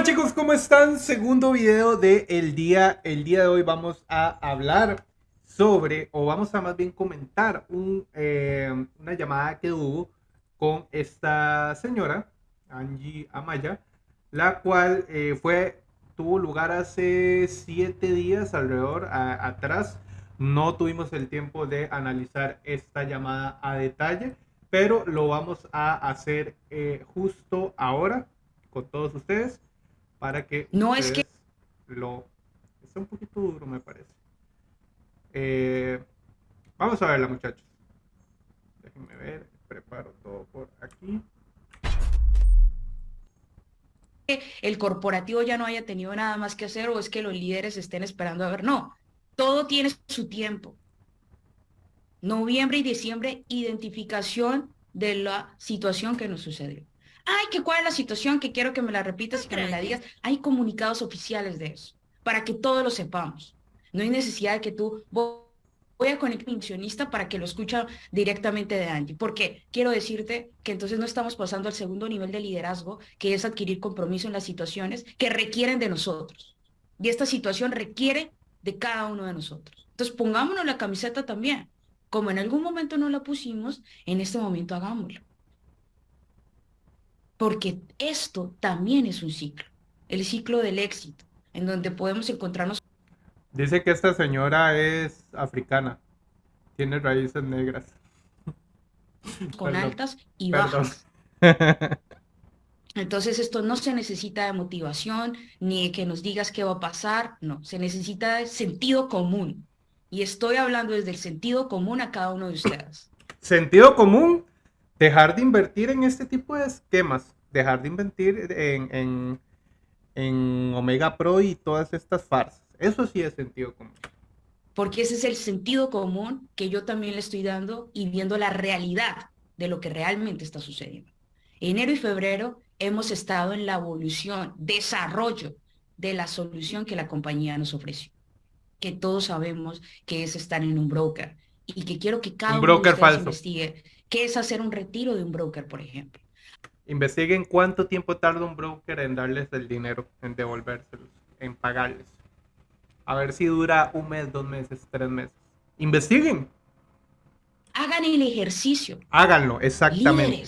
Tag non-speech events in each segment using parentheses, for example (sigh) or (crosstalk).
Hola chicos, ¿cómo están? Segundo video del el día. El día de hoy vamos a hablar sobre, o vamos a más bien comentar un, eh, una llamada que hubo con esta señora, Angie Amaya, la cual eh, fue, tuvo lugar hace siete días alrededor atrás. No tuvimos el tiempo de analizar esta llamada a detalle, pero lo vamos a hacer eh, justo ahora con todos ustedes para que no es que lo está un poquito duro me parece. Eh, vamos a verla muchachos. Déjenme ver preparo todo por aquí. El corporativo ya no haya tenido nada más que hacer o es que los líderes estén esperando a ver. No todo tiene su tiempo. Noviembre y diciembre identificación de la situación que nos sucedió ay, que cuál es la situación, que quiero que me la repitas y que me la digas. Hay comunicados oficiales de eso, para que todos lo sepamos. No hay necesidad de que tú voy a conectar a para que lo escuche directamente de Angie, porque quiero decirte que entonces no estamos pasando al segundo nivel de liderazgo, que es adquirir compromiso en las situaciones que requieren de nosotros. Y esta situación requiere de cada uno de nosotros. Entonces pongámonos la camiseta también. Como en algún momento no la pusimos, en este momento hagámoslo porque esto también es un ciclo, el ciclo del éxito, en donde podemos encontrarnos. Dice que esta señora es africana, tiene raíces negras. (laughs) Con altas y bajas. (laughs) Entonces esto no se necesita de motivación, ni de que nos digas qué va a pasar, no, se necesita de sentido común. Y estoy hablando desde el sentido común a cada uno de ustedes. Sentido común dejar de invertir en este tipo de esquemas, dejar de invertir en, en, Omega Pro y todas estas farsas. Eso sí es sentido común. Porque ese es el sentido común que yo también le estoy dando y viendo la realidad de lo que realmente está sucediendo. Enero y febrero hemos estado en la evolución, desarrollo de la solución que la compañía nos ofreció. Que todos sabemos que es estar en un broker y que quiero que cada uno de ustedes investigue ¿Qué es hacer un retiro de un broker, por ejemplo? Investiguen cuánto tiempo tarda un broker en darles el dinero, en devolvérselos, en pagarles. A ver si dura un mes, dos meses, tres meses. Investiguen. Hagan el ejercicio. Háganlo, exactamente.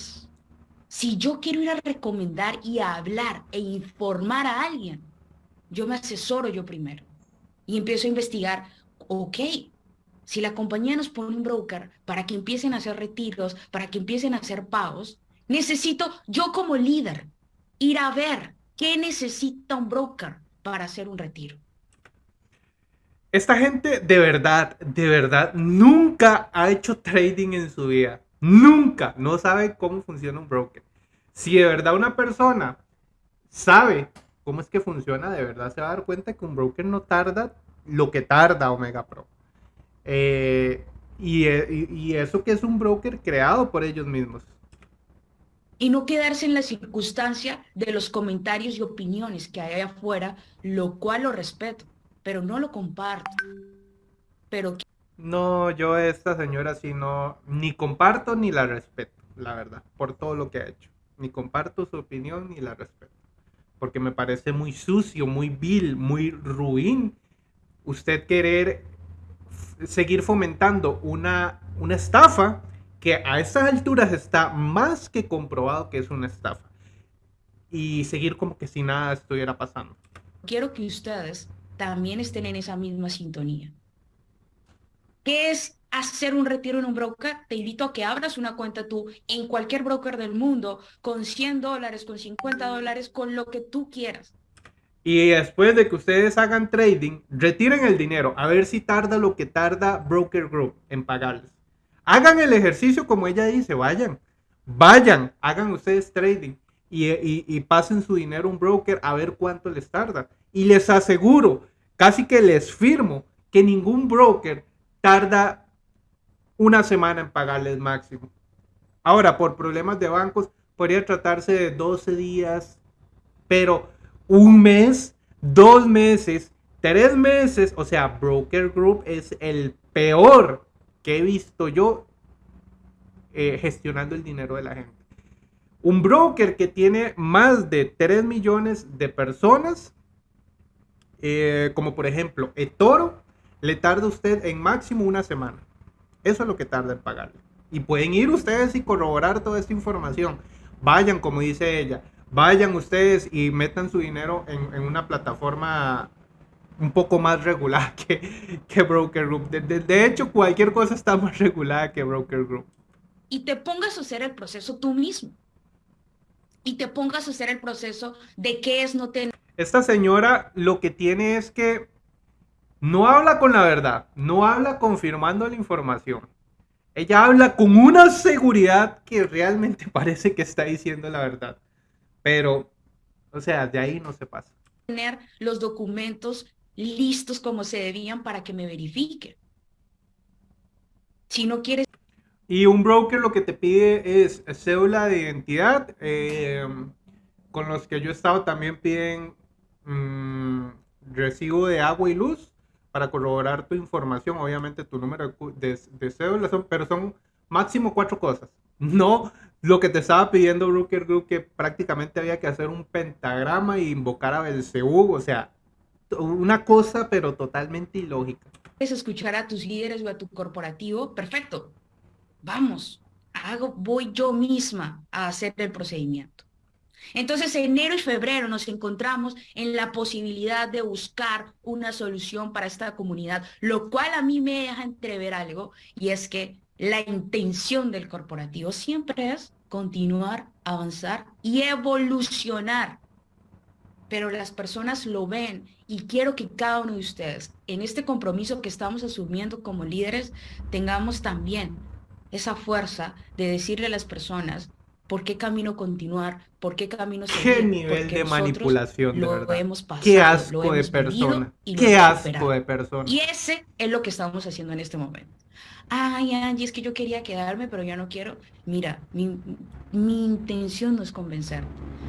si yo quiero ir a recomendar y a hablar e informar a alguien, yo me asesoro yo primero y empiezo a investigar, ok, si la compañía nos pone un broker para que empiecen a hacer retiros, para que empiecen a hacer pagos, necesito yo como líder ir a ver qué necesita un broker para hacer un retiro. Esta gente de verdad, de verdad, nunca ha hecho trading en su vida. Nunca. No sabe cómo funciona un broker. Si de verdad una persona sabe cómo es que funciona, de verdad se va a dar cuenta que un broker no tarda lo que tarda Omega Pro. Eh, eh, y, eso que es un broker creado por ellos mismos. Y no quedarse en la circunstancia de los comentarios y opiniones que hay afuera, lo cual lo respeto, pero no lo comparto. Pero no, yo esta señora sí no, ni comparto ni la respeto, la verdad, por todo lo que ha hecho. Ni comparto su opinión ni la respeto. Porque me parece muy sucio, muy vil, muy ruin usted querer seguir fomentando una, una estafa que a estas alturas está más que comprobado que es una estafa. Y seguir como que si nada estuviera pasando. Quiero que ustedes también estén en esa misma sintonía. ¿Qué es hacer un retiro en un broker? Te invito a que abras una cuenta tú en cualquier broker del mundo con 100 dólares, con 50 dólares, con lo que tú quieras. Y después de que ustedes hagan trading, retiren el dinero a ver si tarda lo que tarda Broker Group en pagarles. Hagan el ejercicio como ella dice, vayan, vayan, hagan ustedes trading y, pasen su dinero a un broker a ver cuánto les tarda. Y les aseguro, casi que les firmo, que ningún broker tarda una semana en pagarles máximo. Ahora, por problemas de bancos, podría tratarse de 12 días, pero un mes, dos meses, tres meses. O sea, Broker Group es el peor que he visto yo eh, gestionando el dinero de la gente. Un broker que tiene más de 3 millones de personas, eh, como por ejemplo eToro, le tarda usted en máximo una semana. Eso es lo que tarda en pagarle. Y pueden ir ustedes y corroborar toda esta información. Vayan, como dice ella, vayan ustedes y metan su dinero en, una plataforma un poco más regulada (laughs) que, que Broker Group. De, hecho, cualquier cosa está más regulada que Broker Group. Y te pongas a hacer el proceso tú mismo. Y te pongas a hacer el proceso de qué es no tener. Esta señora lo que tiene es que no habla con la verdad, no habla confirmando la información. Ella habla con una seguridad que realmente (laughs) parece que está diciendo la verdad. Pero, o sea, de ahí no se pasa. Tener los documentos listos como se debían para que me verifique. Si no quieres... Y un broker lo que te pide es cédula de identidad. Eh, con los que yo he estado también piden mm, recibo de agua y luz para corroborar tu información. Obviamente tu número de, de cédula, son, pero son máximo cuatro cosas. (laughs) No lo que te estaba pidiendo Broker Group, que prácticamente había que hacer un pentagrama e invocar a Belcebú, o sea, una cosa pero totalmente ilógica. Es escuchar a tus líderes o a tu corporativo, perfecto, vamos, hago, voy yo misma a hacer el procedimiento. Entonces, enero y febrero nos encontramos en la posibilidad de buscar una solución para esta comunidad, lo cual a mí me deja entrever algo, y es que la intención del corporativo siempre es continuar, avanzar y evolucionar. Pero las personas lo ven y quiero que cada uno de ustedes, en este compromiso que estamos asumiendo como líderes, tengamos también esa fuerza de decirle a las personas por qué camino continuar, por qué camino seguir. Qué nivel de manipulación, de verdad. qué asco de persona. Qué asco de persona. Y ese es lo que estamos haciendo en este momento ay Angie, es que yo quería quedarme, pero ya no quiero. Mira, mi, intención no es convencer.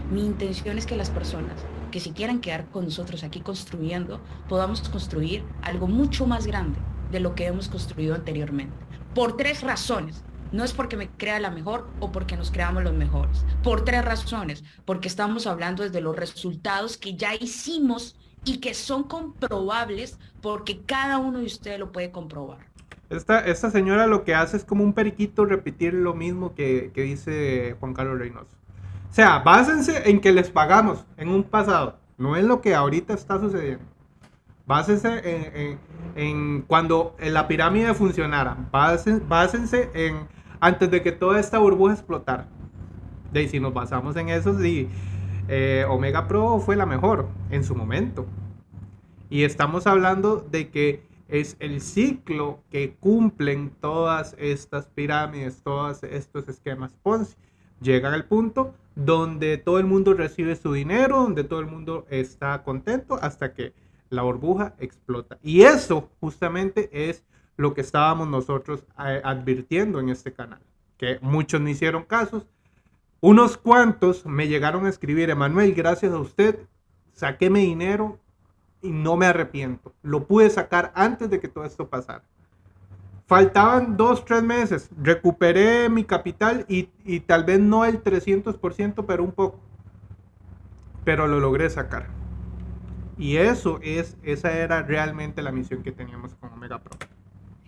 Mi intención es que las personas que si quieran quedar con nosotros aquí construyendo, podamos construir algo mucho más grande de lo que hemos construido anteriormente. Por tres razones. No es porque me crea la mejor o porque nos creamos los mejores. Por tres razones. Porque estamos hablando desde los resultados que ya hicimos y que son comprobables porque cada uno de ustedes lo puede comprobar. Esta, señora lo que hace es como un periquito repetir lo mismo que, dice Juan Carlos Reynoso. O sea, básense en que les pagamos en un pasado, no es lo que ahorita está sucediendo. Básense en, en, cuando la pirámide funcionara. Básense, en antes de que toda esta burbuja explotara. Y si nos basamos en eso, sí, eh, Omega Pro fue la mejor en su momento. Y estamos hablando de que es el ciclo que cumplen todas estas pirámides, todos estos esquemas Ponzi. Llegan al punto donde todo el mundo recibe su dinero, donde todo el mundo está contento hasta que la burbuja explota. Y eso justamente es lo que estábamos nosotros eh, advirtiendo en este canal, que muchos no hicieron casos. Unos cuantos me llegaron a escribir, Emanuel, gracias a usted, saqué mi dinero, y no me arrepiento. Lo pude sacar antes de que todo esto pasara. Faltaban dos, tres meses. Recuperé mi capital y, tal vez no el 300%, pero un poco. Pero lo logré sacar. Y eso es, esa era realmente la misión que teníamos con Omega Pro.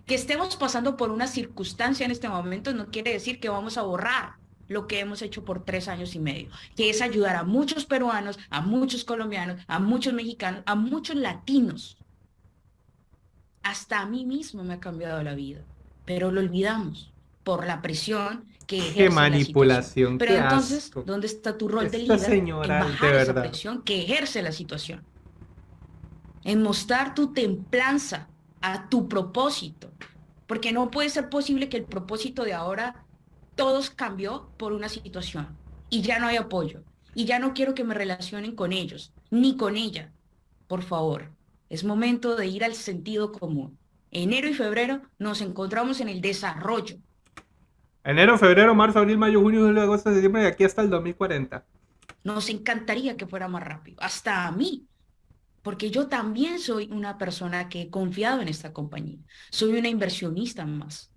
Que estemos pasando por una circunstancia en este momento no quiere decir que vamos a borrar lo que hemos hecho por tres años y medio, que es ayudar a muchos peruanos, a muchos colombianos, a muchos mexicanos, a muchos latinos. Hasta a mí mismo me ha cambiado la vida, pero lo olvidamos por la presión que ejerce qué manipulación. pero entonces, ¿dónde está tu rol de líder? Señora, en bajar esa presión que ejerce la situación. En mostrar tu templanza a tu propósito. Porque no puede ser posible que el propósito de ahora todos cambió por una situación y ya no hay apoyo y ya no quiero que me relacionen con ellos ni con ella. Por favor, es momento de ir al sentido común. Enero y febrero nos encontramos en el desarrollo. Enero, febrero, marzo, abril, mayo, junio, julio, agosto, septiembre y aquí hasta el 2040. Nos encantaría que fuera más rápido, hasta a mí, porque yo también soy una persona que he confiado en esta compañía. Soy una inversionista más.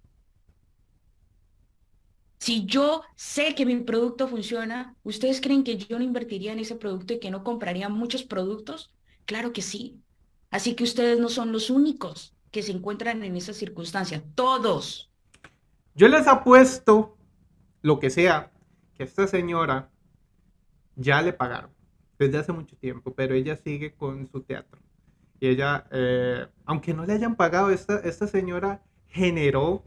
Si yo sé que mi producto funciona, ¿ustedes creen que yo no invertiría en ese producto y que no compraría muchos productos? Claro que sí. Así que ustedes no son los únicos que se encuentran en esa circunstancia. Todos. Yo les apuesto lo que sea que esta señora ya le pagaron desde hace mucho tiempo, pero ella sigue con su teatro. Y ella, eh, aunque no le hayan pagado, esta, esta señora generó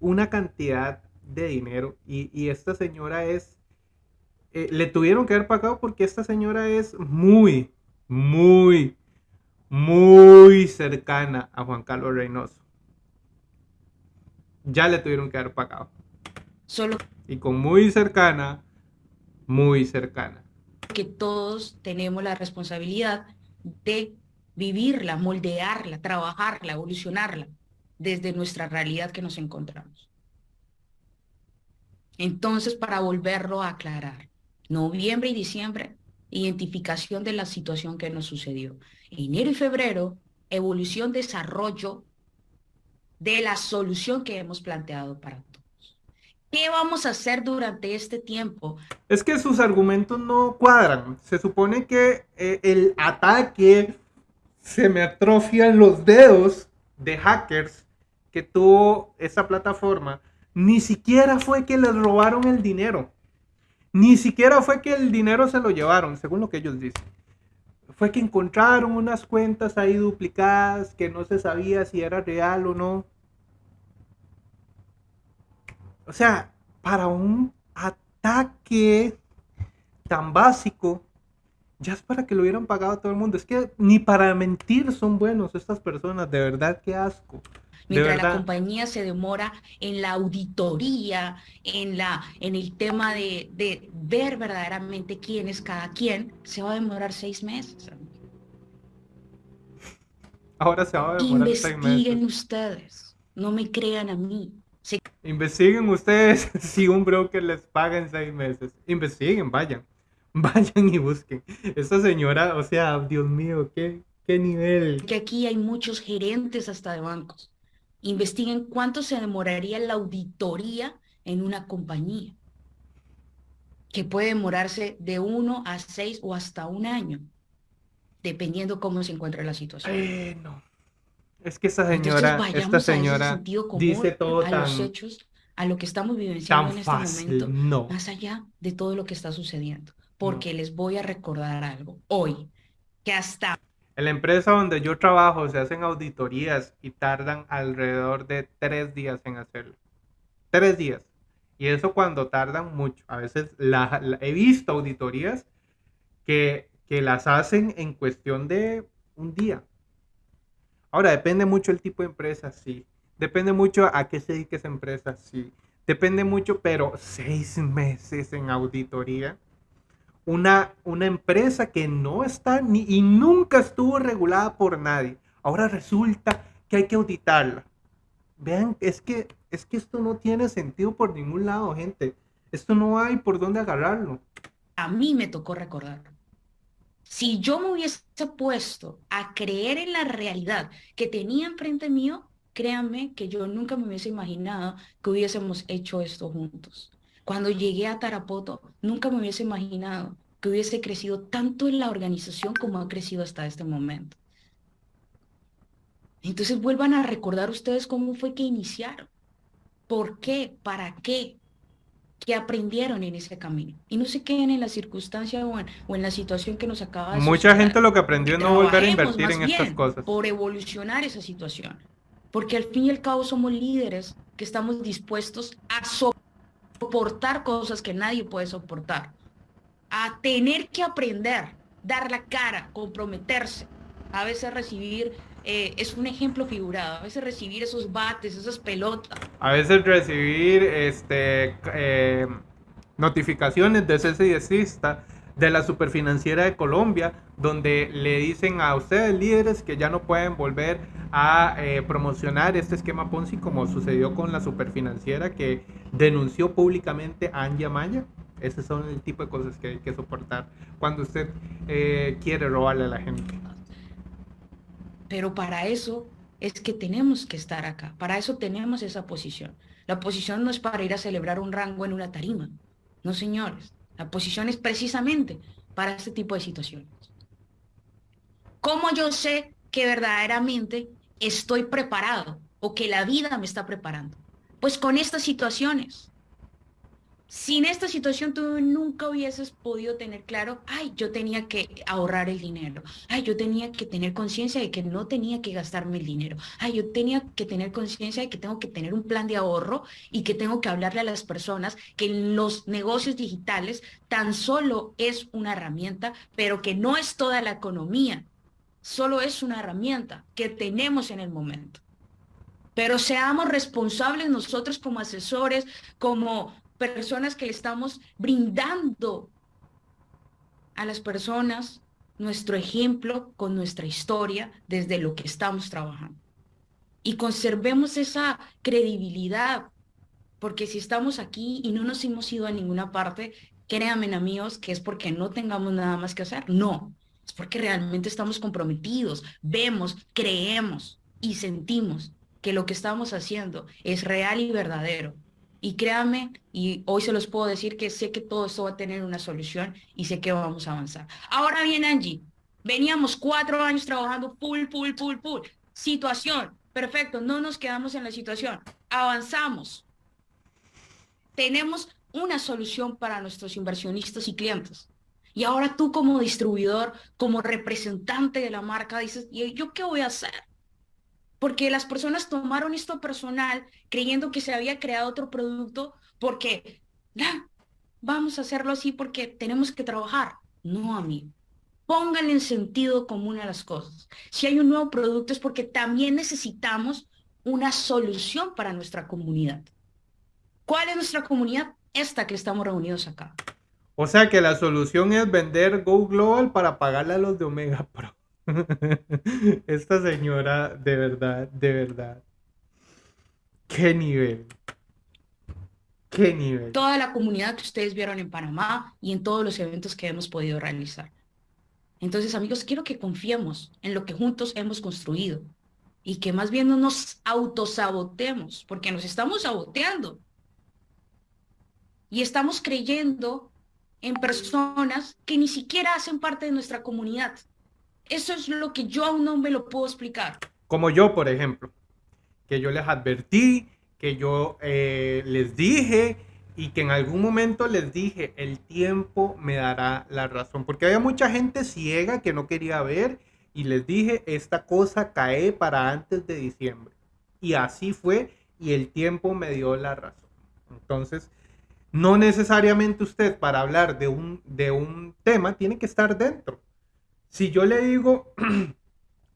una cantidad de dinero y, esta señora es, eh, le tuvieron que haber pagado porque esta señora es muy, muy, muy cercana a Juan Carlos Reynoso. Ya le tuvieron que haber pagado. Solo. Y con muy cercana, muy cercana. Que todos tenemos la responsabilidad de vivirla, moldearla, trabajarla, evolucionarla desde nuestra realidad que nos encontramos. Entonces, para volverlo a aclarar, noviembre y diciembre, identificación de la situación que nos sucedió. Enero y febrero, evolución, desarrollo de la solución que hemos planteado para. ¿Qué vamos a hacer durante este tiempo? Es que sus argumentos no cuadran. Se supone que eh, el ataque se me atrofian los dedos de hackers que tuvo esa plataforma ni siquiera fue que les robaron el dinero. Ni siquiera fue que el dinero se lo llevaron, según lo que ellos dicen. Fue que encontraron unas cuentas ahí duplicadas que no se sabía si era real o no. O sea, para un ataque tan básico, ya es para que lo hubieran pagado a todo el mundo. Es que ni para mentir son buenos estas personas, de verdad, qué asco mientras la compañía se demora en la auditoría, en, la, en el tema de, de, ver verdaderamente quién es cada quien, se va a demorar seis meses. Ahora se va a demorar seis meses. Investiguen ustedes, no me crean a mí. Investiguen ustedes (laughs) si un broker les paga en seis meses. Investiguen, vayan. (laughs) Vayan y busquen. Esta señora, o sea, Dios mío, qué, qué nivel. Que aquí hay muchos gerentes hasta de bancos investiguen cuánto se demoraría la auditoría en una compañía, que puede demorarse de uno a seis o hasta un año, dependiendo cómo se encuentra la situación. Eh, no. Es que esta señora, esta señora dice todo a los hechos, a lo que estamos vivenciando en este momento, no. más allá de todo lo que está sucediendo. Porque les voy a recordar algo hoy, que hasta en la empresa donde yo trabajo se hacen auditorías y tardan alrededor de tres días en hacerlo. Tres días. Y eso cuando tardan mucho. A veces he visto auditorías que, que las hacen en cuestión de un día. Ahora, depende mucho el tipo de empresa, sí. Depende mucho a qué se dedique esa empresa, sí. Depende mucho, pero seis meses en auditoría una, una empresa que no está ni y nunca estuvo regulada por nadie. Ahora resulta que hay que auditarla. Vean, es que, es que esto no tiene sentido por ningún lado, gente. Esto no hay por dónde agarrarlo. A mí me tocó recordar. Si yo me hubiese puesto a creer en la realidad que tenía enfrente mío, créanme que yo nunca me hubiese imaginado que hubiésemos hecho esto juntos. Cuando llegué a Tarapoto, nunca me hubiese imaginado que hubiese crecido tanto en la organización como ha crecido hasta este momento. Entonces vuelvan a recordar ustedes cómo fue que iniciaron. ¿Por qué? ¿Para qué? ¿Qué aprendieron en ese camino? Y no se queden en la circunstancia o en, la situación que nos acaba de Mucha gente lo que aprendió es no volver a invertir en estas cosas. Por evolucionar esa situación. Porque al fin y al cabo somos líderes que estamos dispuestos a soportar cosas que nadie puede soportar, a tener que aprender, dar la cara, comprometerse, a veces recibir, eh, es un ejemplo figurado, a veces recibir esos bates, esas pelotas. A veces recibir este, eh, notificaciones de cese y de la superfinanciera de Colombia, donde le dicen a ustedes líderes que ya no pueden volver a eh, promocionar este esquema Ponzi como sucedió con la superfinanciera que denunció públicamente a Anja Maya. Esos son el tipo de cosas que hay que soportar cuando usted eh, quiere robarle a la gente. Pero para eso es que tenemos que estar acá, para eso tenemos esa posición. La posición no es para ir a celebrar un rango en una tarima. No, señores. La posición es precisamente para este tipo de situaciones. ¿Cómo yo sé que verdaderamente estoy preparado o que la vida me está preparando? Pues con estas situaciones sin esta situación tú nunca hubieses podido tener claro, ay, yo tenía que ahorrar el dinero, ay, yo tenía que tener conciencia de que no tenía que gastarme el dinero, ay, yo tenía que tener conciencia de que tengo que tener un plan de ahorro y que tengo que hablarle a las personas que los negocios digitales tan solo es una herramienta, pero que no es toda la economía, solo es una herramienta que tenemos en el momento. Pero seamos responsables nosotros como asesores, como personas que le estamos brindando a las personas nuestro ejemplo con nuestra historia desde lo que estamos trabajando. Y conservemos esa credibilidad, porque si estamos aquí y no nos hemos ido a ninguna parte, créanme amigos que es porque no tengamos nada más que hacer. No, es porque realmente estamos comprometidos, vemos, creemos y sentimos que lo que estamos haciendo es real y verdadero y créanme, y hoy se los puedo decir que sé que todo esto va a tener una solución y sé que vamos a avanzar. Ahora bien, Angie, veníamos cuatro años trabajando full, full, full, full. Situación, perfecto, no nos quedamos en la situación, avanzamos. Tenemos una solución para nuestros inversionistas y clientes. Y ahora tú como distribuidor, como representante de la marca, dices, ¿y yo qué voy a hacer? Porque las personas tomaron esto personal creyendo que se había creado otro producto porque, vamos a hacerlo así porque tenemos que trabajar. No, amigo. Pónganle en sentido común a las cosas. Si hay un nuevo producto es porque también necesitamos una solución para nuestra comunidad. ¿Cuál es nuestra comunidad? Esta que estamos reunidos acá. O sea que la solución es vender Go Global para pagarle a los de Omega Pro. (laughs) Esta señora, de verdad, de verdad. ¿Qué nivel? ¿Qué nivel? Toda la comunidad que ustedes vieron en Panamá y en todos los eventos que hemos podido realizar. Entonces, amigos, quiero que confiemos en lo que juntos hemos construido y que más bien no nos autosabotemos, porque nos estamos saboteando. Y estamos creyendo en personas que ni siquiera hacen parte de nuestra comunidad. Eso es lo que yo aún no me lo puedo explicar. Como yo, por ejemplo, que yo les advertí, que yo eh, les dije y que en algún momento les dije, el tiempo me dará la razón, porque había mucha gente ciega que no quería ver y les dije, esta cosa cae para antes de diciembre. Y así fue y el tiempo me dio la razón. Entonces, no necesariamente usted para hablar de un, de un tema tiene que estar dentro. Si yo le digo, (clears throat)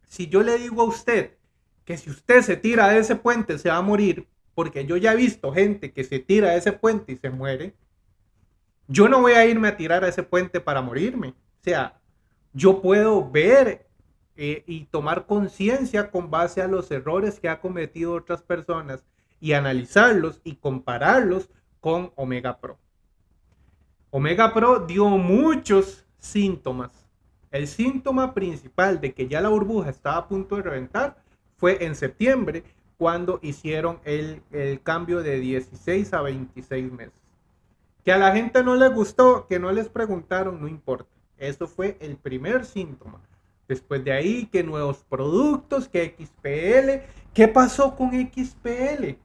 si yo le digo a usted que si usted se tira de ese puente se va a morir, porque yo ya he visto gente que se tira de ese puente y se muere, yo no voy a irme a tirar a ese puente para morirme. O sea, yo puedo ver eh, y tomar conciencia con base a los errores que ha cometido otras personas y analizarlos y compararlos con Omega Pro. Omega Pro dio muchos síntomas el síntoma principal de que ya la burbuja estaba a punto de reventar fue en septiembre cuando hicieron el, cambio de 16 a 26 meses. Que a la gente no le gustó, que no les preguntaron, no importa. Eso fue el primer síntoma. Después de ahí, que nuevos productos, que XPL. ¿Qué pasó con XPL?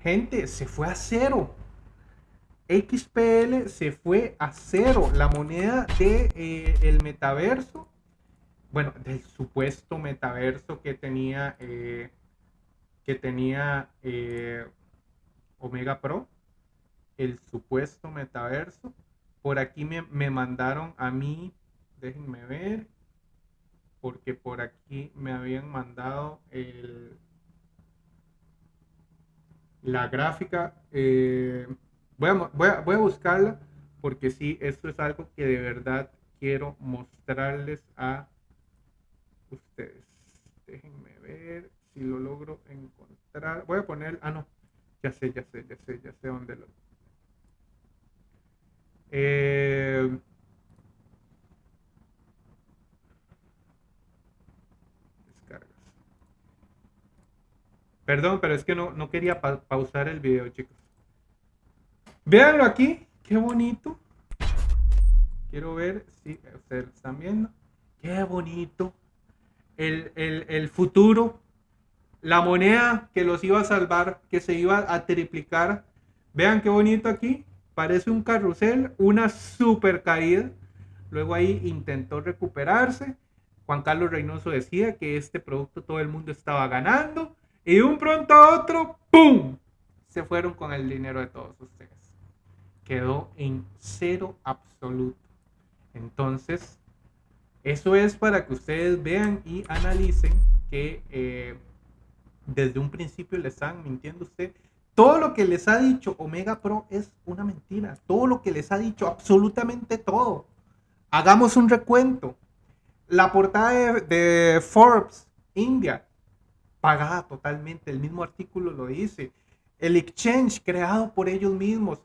Gente, se fue a cero. XPL se fue a cero. La moneda de eh, el metaverso, bueno, del supuesto metaverso que tenía eh, que tenía eh, Omega Pro, el supuesto metaverso. Por aquí me, me mandaron a mí, déjenme ver, porque por aquí me habían mandado el, la gráfica. Eh, Voy a, buscarla porque sí, esto es algo que de verdad quiero mostrarles a ustedes. Déjenme ver si lo logro encontrar. Voy a poner, ah no, ya sé, ya sé, ya sé, ya sé dónde lo... Eh, descargas. Perdón, pero es que no, no quería pausar el video, chicos. Véanlo aquí, qué bonito. Quiero ver si ustedes están viendo. Qué bonito. El, el futuro. La moneda que los iba a salvar, que se iba a triplicar. Vean qué bonito aquí. Parece un carrusel, una super caída. Luego ahí intentó recuperarse. Juan Carlos Reynoso decía que este producto todo el mundo estaba ganando. Y de un pronto a otro, ¡pum! Se fueron con el dinero de todos ustedes. Quedó en cero absoluto. Entonces, eso es para que ustedes vean y analicen que eh, desde un principio le están mintiendo usted. Todo lo que les ha dicho Omega Pro es una mentira. Todo lo que les ha dicho, absolutamente todo. Hagamos un recuento. La portada de, Forbes, India, pagada totalmente. El mismo artículo lo dice. El exchange creado por ellos mismos.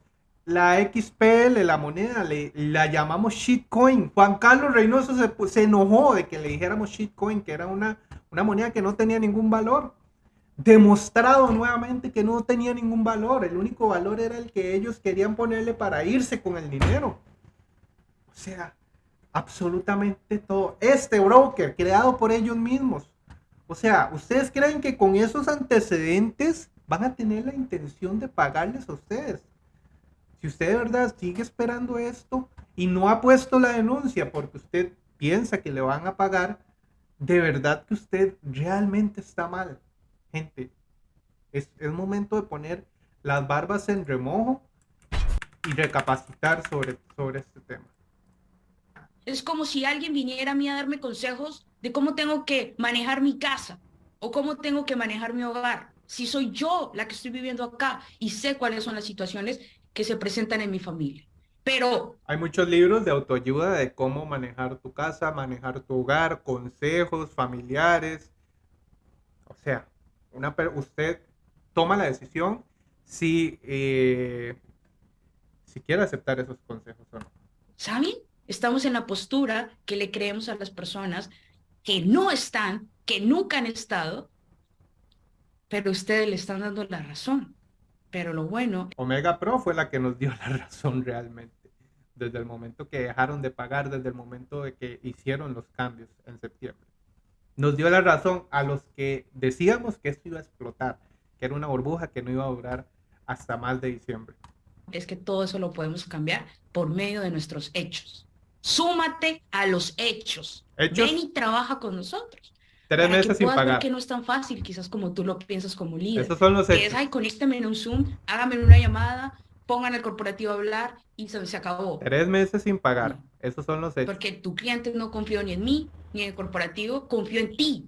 La XPL, la moneda, le, la llamamos shitcoin. Juan Carlos Reynoso se, se enojó de que le dijéramos shitcoin, que era una, una moneda que no tenía ningún valor demostrado nuevamente que no tenía ningún valor. El único valor era el que ellos querían ponerle para irse con el dinero. O sea, absolutamente todo. Este broker creado por ellos mismos. O sea, ¿ustedes creen que con esos antecedentes van a tener la intención de pagarles a ustedes? Si usted de verdad sigue esperando esto y no ha puesto la denuncia porque usted piensa que le van a pagar, de verdad que usted realmente está mal gente, es, el momento de poner las barbas en remojo y recapacitar sobre, sobre este tema. Es como si alguien viniera a mí a darme consejos de cómo tengo que manejar mi casa o cómo tengo que manejar mi hogar. Si soy yo la que estoy viviendo acá y sé cuáles son las situaciones que se presentan en mi familia. Pero... Hay muchos libros de autoayuda de cómo manejar tu casa, manejar tu hogar, consejos familiares. O sea, una, usted toma la decisión si, eh, si quiere aceptar esos consejos o no. ¿Saben? Estamos en la postura que le creemos a las personas que no están, que nunca han estado, pero ustedes le están dando la razón. Pero lo bueno... Omega Pro fue la que nos dio la (laughs) razón realmente. Desde el momento que dejaron de pagar, desde el momento de que hicieron los cambios en septiembre nos dio la razón a los que decíamos que esto iba a explotar, que era una burbuja que no iba a durar hasta más de diciembre. Es que todo eso lo podemos cambiar por medio de nuestros hechos. Súmate a los hechos. Ven y trabaja con nosotros. Tres meses sin pagar. que no es tan fácil, quizás como tú lo piensas como líder. Esos son los. Que es, ay, conéctame en un Zoom, hágame una llamada, pongan el corporativo a hablar y se, se acabó. Tres meses sin pagar. Esos son los hechos. Porque tu cliente no confió ni en mí, ni en el corporativo, confió en ti.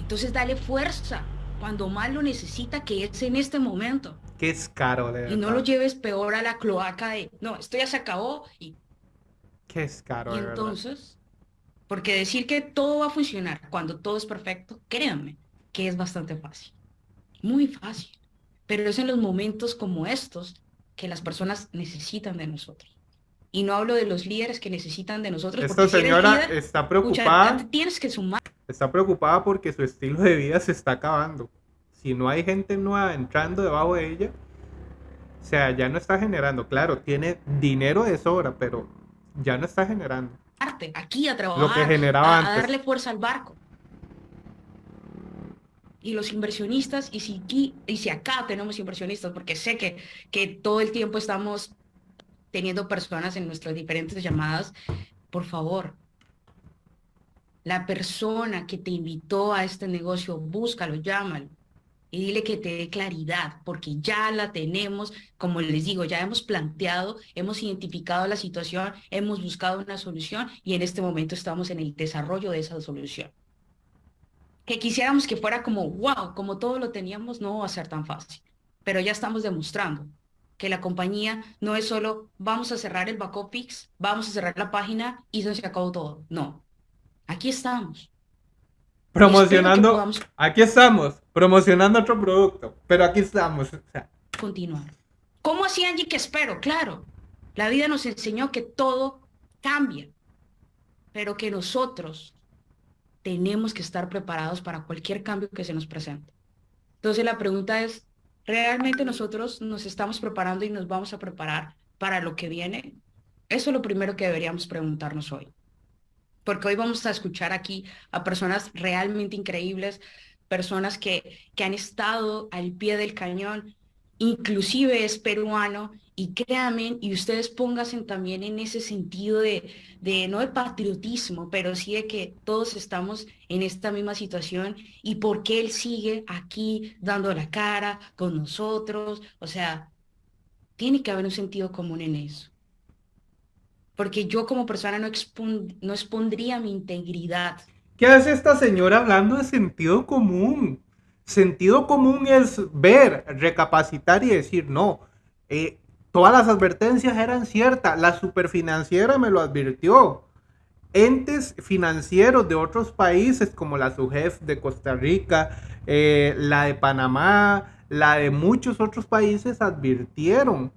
Entonces dale fuerza cuando más lo necesita, que es en este momento. Que es caro, de Y no lo lleves peor a la cloaca de, no, esto ya se acabó y... Que es caro, Y entonces, porque decir que todo va a funcionar cuando todo es perfecto, créanme, que es bastante fácil. Muy fácil. Pero es en los momentos como estos que las personas necesitan de nosotros. Y no hablo de los líderes que necesitan de nosotros. Esta señora está preocupada. tienes que sumar. Está preocupada porque su estilo de vida se está acabando. Si no hay gente nueva entrando debajo de ella, o sea, ya no está generando. Claro, tiene dinero de sobra, pero ya no está generando. Aquí a trabajar. Lo que generaba a, darle fuerza al barco. Y los inversionistas, y si, aquí, y si acá tenemos inversionistas, porque sé que, que todo el tiempo estamos teniendo personas en nuestras diferentes llamadas, por favor, la persona que te invitó a este negocio, búscalo, llámalo y dile que te dé claridad, porque ya la tenemos, como les digo, ya hemos planteado, hemos identificado la situación, hemos buscado una solución y en este momento estamos en el desarrollo de esa solución. Que quisiéramos que fuera como, wow, como todo lo teníamos, no va a ser tan fácil, pero ya estamos demostrando que la compañía no es solo vamos a cerrar el back vamos a cerrar la página y se acabó todo. No. Aquí estamos. Promocionando, aquí estamos, promocionando otro producto, pero aquí estamos. Continuar. ¿Cómo así, Angie, que espero? Claro, la vida nos enseñó que todo cambia, pero que nosotros tenemos que estar preparados para cualquier cambio que se nos presente. Entonces la pregunta es, ¿realmente nosotros nos estamos preparando y nos vamos a preparar para lo que viene? Eso es lo primero que deberíamos preguntarnos hoy. Porque hoy vamos a escuchar aquí a personas realmente increíbles, personas que, que han estado al pie del cañón, inclusive es peruano y créanme, y ustedes pónganse también en ese sentido de, de, no de patriotismo, pero sí de que todos estamos en esta misma situación y por qué él sigue aquí dando la cara con nosotros. O sea, tiene que haber un sentido común en eso. Porque yo como persona no, expondría mi integridad. ¿Qué hace esta señora hablando de sentido común? Sentido común es ver, recapacitar y decir, no, eh, todas las advertencias eran ciertas, la superfinanciera me lo advirtió. Entes financieros de otros países como la SUGEF de Costa Rica, eh, la de Panamá, la de muchos otros países advirtieron.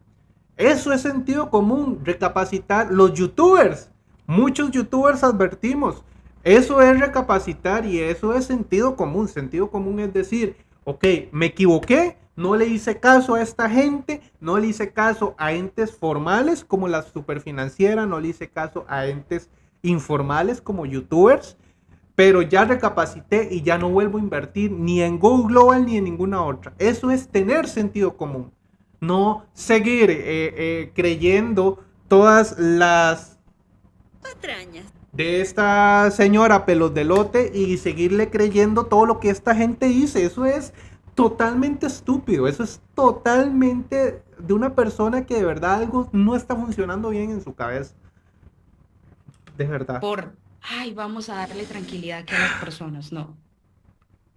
Eso es sentido común, recapacitar. Los youtubers, muchos youtubers advertimos, eso es recapacitar y eso es sentido común. Sentido común es decir, ok, me equivoqué, no le hice caso a esta gente, no le hice caso a entes formales como la superfinanciera, no le hice caso a entes informales como youtubers, pero ya recapacité y ya no vuelvo a invertir ni en Go Global ni en ninguna otra. Eso es tener sentido común, no seguir eh, eh, creyendo todas las patrañas de esta señora pelos de lote y seguirle creyendo todo lo que esta gente dice. Eso es totalmente estúpido. Eso es totalmente de una persona que de verdad algo no está funcionando bien en su cabeza. De verdad. Por, ay, vamos a darle tranquilidad a las personas. No.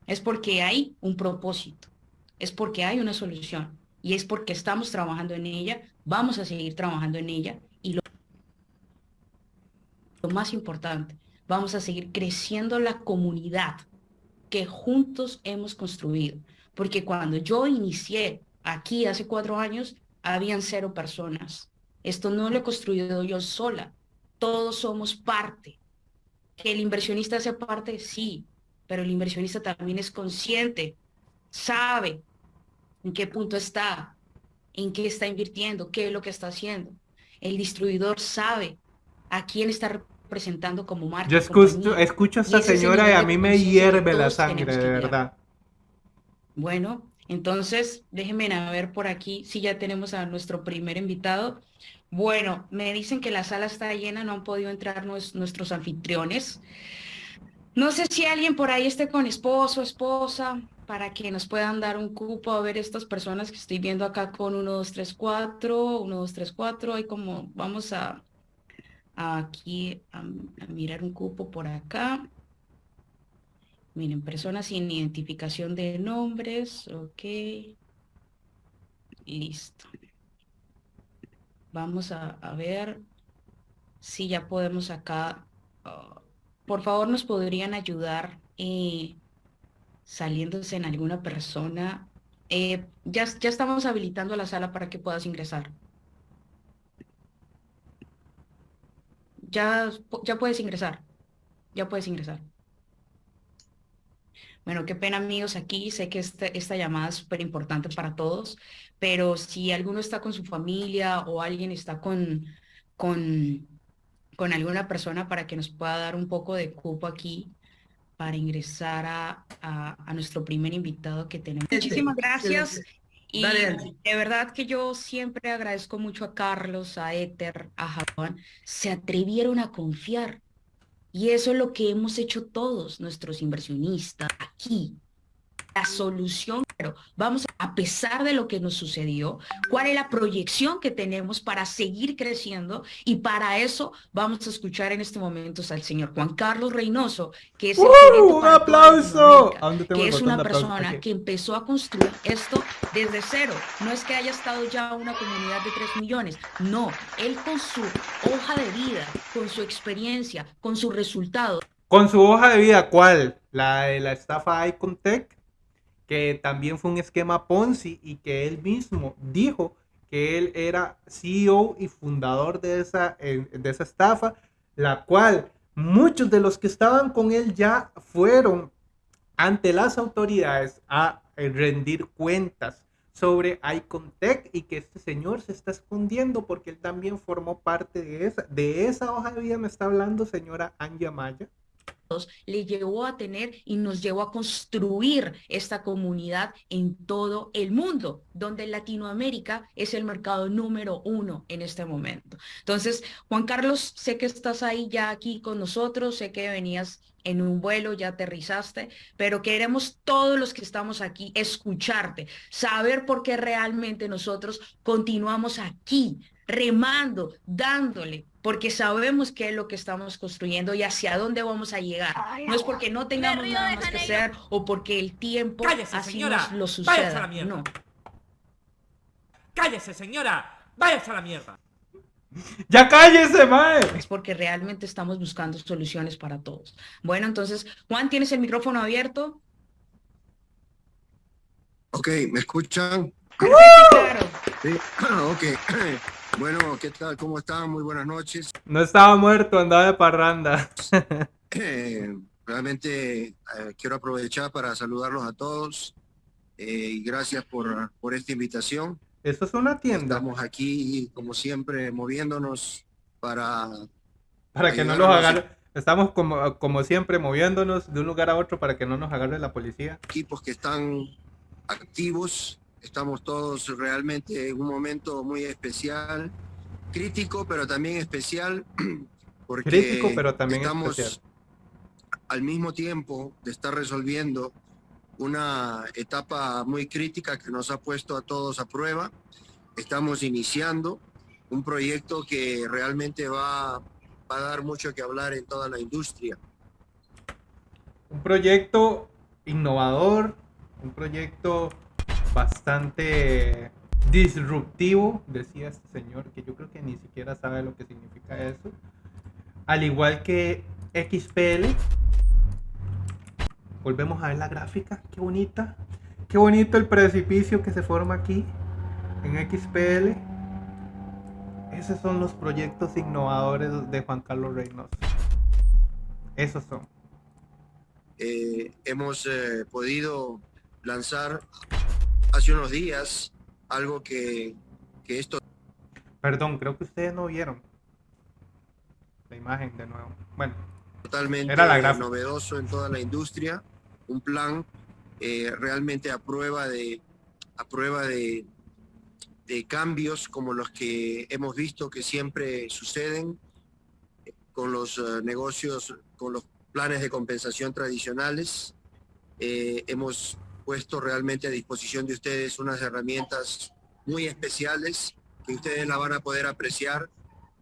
Es porque hay un propósito. Es porque hay una solución. Y es porque estamos trabajando en ella. Vamos a seguir trabajando en ella lo más importante, vamos a seguir creciendo la comunidad que juntos hemos construido. Porque cuando yo inicié aquí hace cuatro años, habían cero personas. Esto no lo he construido yo sola. Todos somos parte. Que el inversionista sea parte, sí, pero el inversionista también es consciente, sabe en qué punto está, en qué está invirtiendo, qué es lo que está haciendo. El distribuidor sabe a quién está presentando como marca. Yo escucho, escucho a esta señora y a mí me hierve la sangre, de verdad. Bueno, entonces déjenme a ver por aquí si ya tenemos a nuestro primer invitado. Bueno, me dicen que la sala está llena, no han podido entrar nuestros anfitriones. No sé si alguien por ahí esté con esposo, esposa, para que nos puedan dar un cupo a ver estas personas que estoy viendo acá con 1, 2, 3, 4, 1, 2, 3, 4, y como vamos a aquí a, mirar un cupo por acá. Miren, personas sin identificación de nombres. Ok. Listo. Vamos a, ver si ya podemos acá. Ah, por favor, nos podrían ayudar eh, saliéndose en alguna persona. Eh, ya, ya estamos habilitando la sala para que puedas ingresar. ya, ya puedes ingresar, ya puedes ingresar. Bueno, qué pena amigos aquí, sé que este, esta llamada es súper importante para todos, pero si alguno está con su familia o alguien está con, con, con alguna persona para que nos pueda dar un poco de cupo aquí para ingresar a, a nuestro primer invitado que tenemos. Muchísimas gracias. Y de verdad que yo siempre agradezco mucho a Carlos, a Éter, a Juan, se atrevieron a confiar. Y eso es lo que hemos hecho todos nuestros inversionistas aquí, la solución, pero vamos a pesar de lo que nos sucedió, cuál es la proyección que tenemos para seguir creciendo y para eso vamos a escuchar en este momento al señor Juan Carlos Reynoso, que es un aplauso, que es una persona que empezó a construir esto desde cero. No es que haya estado ya una comunidad de 3 millones, no, él con su hoja de vida, con su experiencia, con sus resultados. Con su hoja de vida, ¿cuál? La de la estafa Icontech que también fue un esquema Ponzi y que él mismo dijo que él era CEO y fundador de esa, de esa estafa, la cual muchos de los que estaban con él ya fueron ante las autoridades a eh, rendir cuentas sobre Icontech y que este señor se está escondiendo porque él también formó parte de esa. De esa hoja de vida me está hablando señora Anja Maya le llevó a tener y nos llevó a construir esta comunidad en todo el mundo, donde Latinoamérica es el mercado número uno en este momento. Entonces, Juan Carlos, sé que estás ahí ya aquí con nosotros, sé que venías en un vuelo, ya aterrizaste, pero queremos todos los que estamos aquí escucharte, saber por qué realmente nosotros continuamos aquí, remando, dándole, porque sabemos qué es lo que estamos construyendo y hacia dónde vamos a llegar. no es porque no tengamos nada más que hacer o porque el tiempo así nos lo suceda. No. Cállese, señora. Váyase a la mierda. Ya cállese, mae. Es porque realmente estamos buscando soluciones para todos. Bueno, entonces, Juan, ¿tienes el micrófono abierto? Ok, ¿me escuchan? claro. Sí, (clears throat) ok. (clears throat) Bueno, ¿qué tal? ¿Cómo están? Muy buenas noches. No estaba muerto, andaba de parranda. (laughs) Eh, realmente eh, quiero aprovechar para saludarlos a todos eh, y gracias por, por esta invitación. Eso es una tienda. Estamos aquí, como siempre, moviéndonos para... Para que no los agarre. Estamos como, como siempre moviéndonos de un lugar a otro para que no nos agarre la policía. Equipos que están activos Estamos todos realmente en un momento muy especial, crítico, pero también especial, (clears throat) porque crítico, pero también estamos al mismo tiempo de estar resolviendo una etapa muy crítica que nos ha puesto a todos a prueba. Estamos iniciando un proyecto que realmente va, va a dar mucho que hablar en toda la industria. Un proyecto innovador, un proyecto bastante disruptivo, decía este señor, que yo creo que ni siquiera sabe lo que significa eso. Al igual que XPL. Volvemos a ver la gráfica, qué bonita. Qué bonito el precipicio que se forma aquí en XPL. Esos son los proyectos innovadores de Juan Carlos Reynoso. Esos son. Eh, hemos eh, podido lanzar hace unos días algo que, que esto... Perdón, creo que ustedes no vieron la imagen de nuevo. Bueno, totalmente era novedoso en toda la industria, un plan eh, realmente a prueba de a prueba de, de cambios como los que hemos visto que siempre suceden con los eh, negocios, con los planes de compensación tradicionales. Eh, hemos puesto realmente a disposición de ustedes unas herramientas muy especiales que ustedes la van a poder apreciar,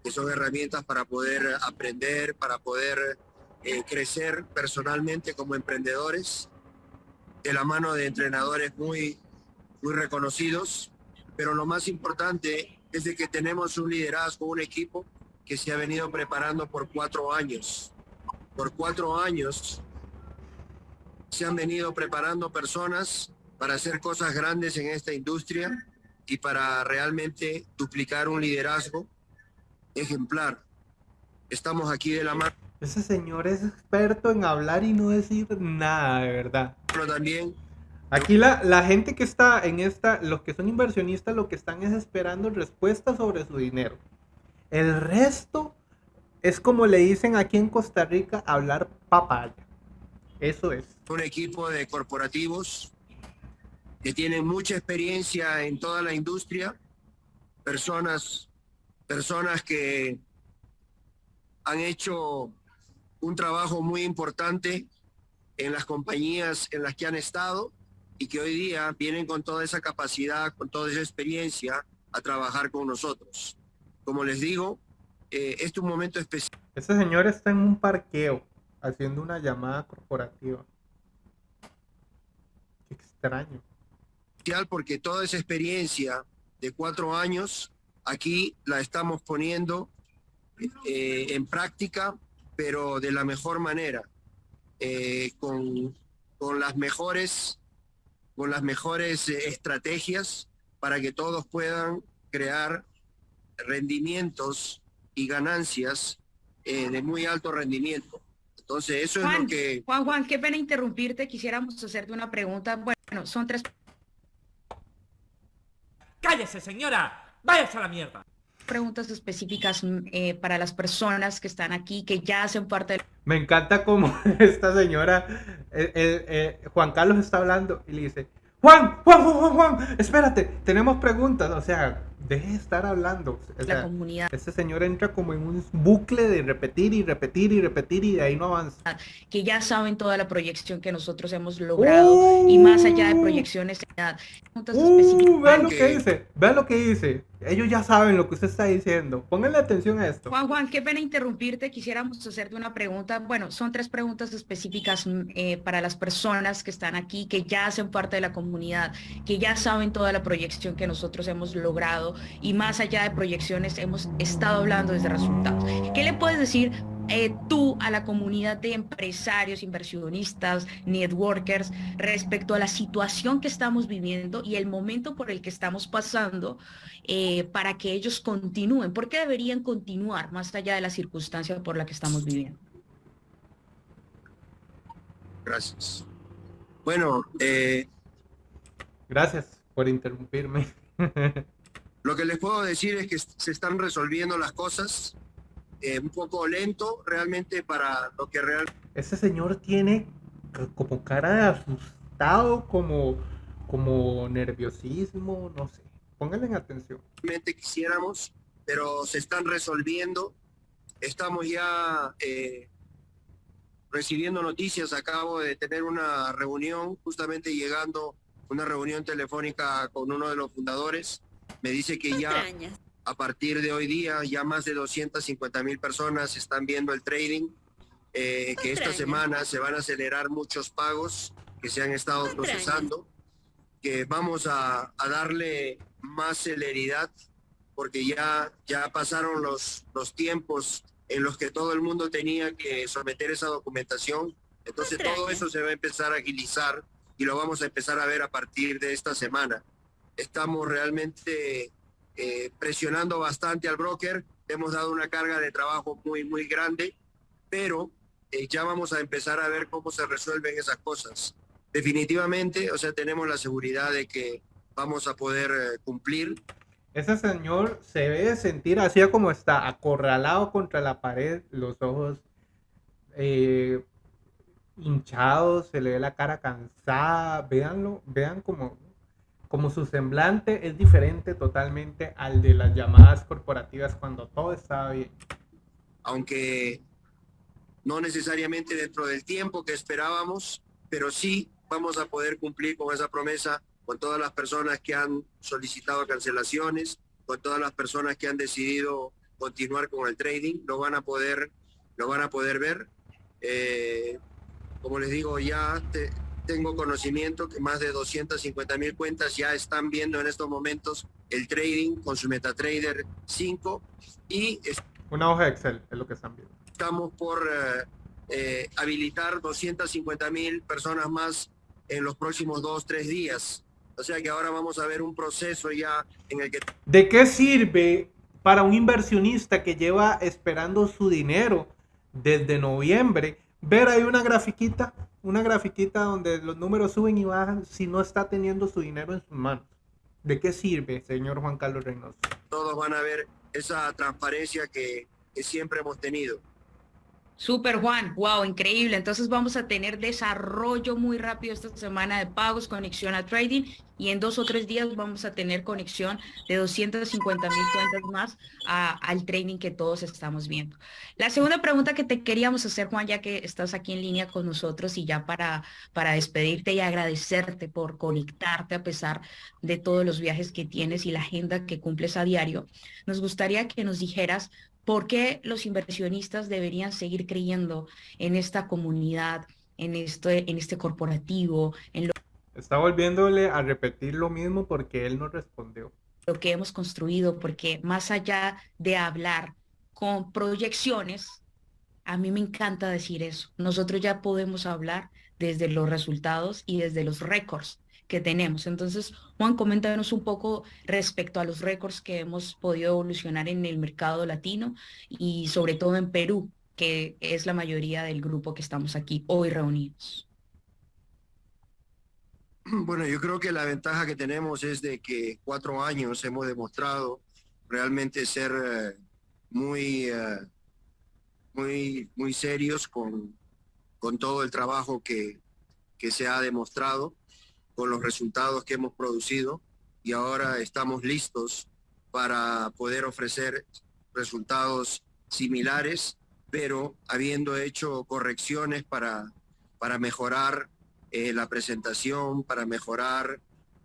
que son herramientas para poder aprender, para poder eh, crecer personalmente como emprendedores, de la mano de entrenadores muy, muy reconocidos. Pero lo más importante es de que tenemos un liderazgo, un equipo que se ha venido preparando por cuatro años. Por cuatro años se han venido preparando personas para hacer cosas grandes en esta industria y para realmente duplicar un liderazgo ejemplar. Estamos aquí de la mano. Ese señor es experto en hablar y no decir nada, de verdad. Pero también. Aquí la, la gente que está en esta, los que son inversionistas, lo que están es esperando respuestas sobre su dinero. El resto es como le dicen aquí en Costa Rica, hablar papaya. Eso es. Un equipo de corporativos que tienen mucha experiencia en toda la industria, personas, personas que han hecho un trabajo muy importante en las compañías en las que han estado y que hoy día vienen con toda esa capacidad, con toda esa experiencia a trabajar con nosotros. Como les digo, eh, este es un momento especial. Ese señor está en un parqueo haciendo una llamada corporativa. Extraño. Porque toda esa experiencia de cuatro años aquí la estamos poniendo eh, en práctica, pero de la mejor manera, eh, con, con, las mejores, con las mejores eh, estrategias para que todos puedan crear rendimientos y ganancias de muy alto rendimiento. Entonces, eso es lo que... Juan, Juan, qué pena interrumpirte. Quisiéramos hacerte una pregunta. Bueno, son tres. ¡Cállese, señora! ¡Váyase a la mierda! preguntas específicas eh, para las personas que están aquí, que ya hacen parte del... Me encanta como (laughs) esta señora, eh, Juan Carlos está hablando y le dice, Juan, Juan, Juan, Juan, Juan, espérate, tenemos preguntas. O sea, deje de estar hablando. la comunidad. Este señor entra como en un bucle de repetir y repetir y repetir y de ahí no avanza. Que ya saben toda la proyección que nosotros hemos logrado y más allá de proyecciones. Uh, vean lo que dice, vean lo que dice. Ellos ya saben lo que usted está diciendo. Pónganle atención a esto. Juan, Juan, qué pena interrumpirte. Quisiéramos hacerte una pregunta. Bueno, son tres preguntas específicas mm, eh, para las personas que están aquí, que ya hacen parte de la comunidad, que ya saben toda la proyección que nosotros hemos logrado y más allá de proyecciones hemos estado hablando desde resultados. ¿Qué le puedes decir eh, tú a la comunidad de empresarios, inversionistas, networkers respecto a la situación que estamos viviendo y el momento por el que estamos pasando eh, para que ellos continúen? ¿Por qué deberían continuar más allá de la circunstancia por la que estamos viviendo? Gracias. Bueno, eh, gracias por interrumpirme. (laughs) Lo que les puedo decir es que se están resolviendo las cosas eh, un poco lento realmente para lo que realmente... Ese señor tiene como cara de asustado, como, como nerviosismo, no sé. Pónganle en atención. Realmente quisiéramos, pero se están resolviendo. Estamos ya eh, recibiendo noticias. Acabo de tener una reunión, justamente llegando, una reunión telefónica con uno de los fundadores. Me dice que ya a partir de hoy día ya más de 250 mil personas están viendo el trading, eh, que esta semana se van a acelerar muchos pagos que se han estado procesando, que vamos a, darle más celeridad porque ya, ya pasaron los, los tiempos en los que todo el mundo tenía que someter esa documentación. Entonces todo eso se va a empezar a agilizar y lo vamos a empezar a ver a partir de esta semana. Estamos realmente eh, presionando bastante al broker. Hemos dado una carga de trabajo muy, muy grande, pero eh, ya vamos a empezar a ver cómo se resuelven esas cosas. Definitivamente, o sea, tenemos la seguridad de que vamos a poder eh, cumplir. Ese señor se ve sentir así como está, acorralado contra la pared, los ojos hinchados, se le ve la cara cansada. Véanlo, vean como como su semblante es diferente totalmente al de las llamadas corporativas cuando todo estaba bien. Aunque no necesariamente dentro del tiempo que esperábamos, pero sí vamos a poder cumplir con esa promesa con todas las personas que han solicitado cancelaciones, con todas las personas que han decidido continuar con el trading, lo van a poder, lo van a poder ver. Eh, como les digo, ya tengo conocimiento que más de 250 mil cuentas ya están viendo en estos momentos el trading con su MetaTrader 5 y... Una hoja Excel es lo que están viendo. Estamos por eh, eh, habilitar 250 mil personas más en los próximos dos, tres días. O sea que ahora vamos a ver un proceso ya en el que... ¿De qué sirve para un inversionista que lleva esperando su dinero desde noviembre ver ahí una grafiquita una grafiquita donde los números suben y bajan si no está teniendo su dinero en sus manos. ¿De qué sirve, señor Juan Carlos Reynoso? Todos van a ver esa transparencia que, que siempre hemos tenido. Super Juan, wow, increíble. Entonces vamos a tener desarrollo muy rápido esta semana de pagos, conexión a trading y en dos o tres días vamos a tener conexión de 250 mil cuentas más al trading que todos estamos viendo. La segunda pregunta que te queríamos hacer, Juan, ya que estás aquí en línea con nosotros y ya para, para despedirte y agradecerte por conectarte a pesar de todos los viajes que tienes y la agenda que cumples a diario, nos gustaría que nos dijeras ¿Por qué los inversionistas deberían seguir creyendo en esta comunidad, en este, en este corporativo, en lo Está volviéndole a repetir lo mismo porque él no respondió. Lo que hemos construido, porque más allá de hablar con proyecciones, a mí me encanta decir eso. Nosotros ya podemos hablar desde los resultados y desde los récords que tenemos. Entonces, Juan, coméntanos un poco respecto a los récords que hemos podido evolucionar en el mercado latino y sobre todo en Perú, que es la mayoría del grupo que estamos aquí hoy reunidos. Bueno, yo creo que la ventaja que tenemos es de que cuatro años hemos demostrado realmente ser eh, muy, eh, muy, muy serios con, con todo el trabajo que, que se ha demostrado, con los resultados que hemos producido y ahora estamos listos para poder ofrecer resultados similares, pero habiendo hecho correcciones para, para mejorar eh, la presentación, para mejorar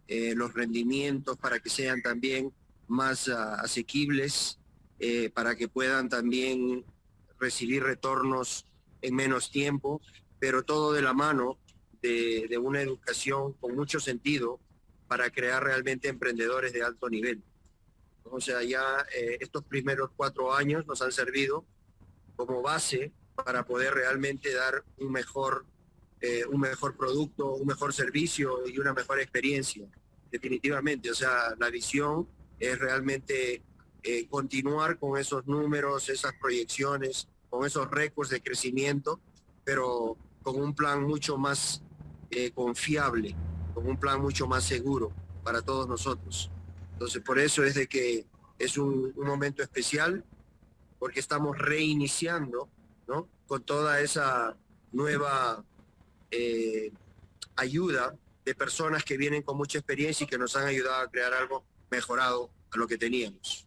eh, los rendimientos, para que sean también más ah, asequibles, eh, para que puedan también recibir retornos en menos tiempo, pero todo de la mano de, una educación con mucho sentido para crear realmente emprendedores de alto nivel. O sea, ya estos primeros cuatro años nos han servido como base para poder realmente dar un mejor eh, un mejor producto, un mejor servicio y una mejor experiencia. Definitivamente, o sea, la visión es realmente eh, continuar con esos números, esas proyecciones, con esos récords de crecimiento, pero con un plan mucho más eh, confiable, con un plan mucho más seguro para todos nosotros. Entonces, por eso es de que es un, momento especial, porque estamos reiniciando, ¿no? Con toda esa nueva eh, ayuda de personas que vienen con mucha experiencia y que nos han ayudado a crear algo mejorado a lo que teníamos.